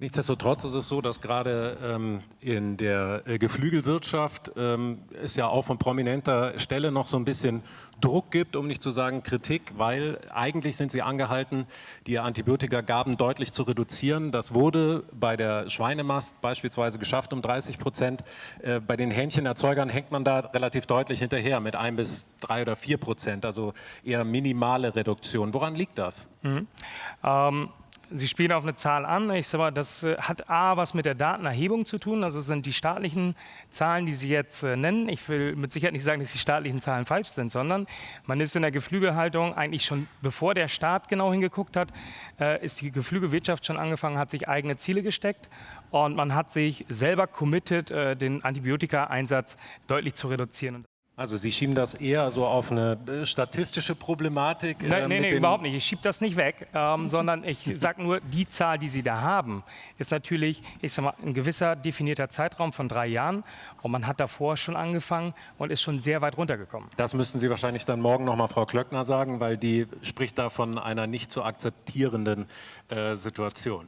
Nichtsdestotrotz ist es so, dass gerade ähm, in der äh, Geflügelwirtschaft ähm, es ja auch von prominenter Stelle noch so ein bisschen Druck gibt, um nicht zu sagen Kritik, weil eigentlich sind sie angehalten, die Antibiotikagaben deutlich zu reduzieren. Das wurde bei der Schweinemast beispielsweise geschafft um 30 Prozent. Äh, bei den Hähnchenerzeugern hängt man da relativ deutlich hinterher mit ein bis drei oder vier Prozent, also eher minimale Reduktion. Woran liegt das? Mhm. Ähm Sie spielen auf eine Zahl an. Ich sage mal, das äh, hat A, was mit der Datenerhebung zu tun. Also es sind die staatlichen Zahlen, die Sie jetzt äh, nennen. Ich will mit Sicherheit nicht sagen, dass die staatlichen Zahlen falsch sind, sondern man ist in der Geflügelhaltung eigentlich schon, bevor der Staat genau hingeguckt hat, äh, ist die Geflügelwirtschaft schon angefangen, hat sich eigene Ziele gesteckt und man hat sich selber committed, den Antibiotika-Einsatz deutlich zu reduzieren. Also Sie schieben das eher so auf eine äh, statistische Problematik? Äh, nein, nein, überhaupt nicht. Ich schiebe das nicht weg, ähm, sondern ich sage nur, die Zahl, die Sie da haben, ist natürlich, ich sag mal, ein gewisser definierter Zeitraum von drei Jahren und man hat davor schon angefangen und ist schon sehr weit runtergekommen. Das müssten Sie wahrscheinlich dann morgen nochmal Frau Klöckner sagen, weil die spricht da von einer nicht zu akzeptierenden äh, Situation.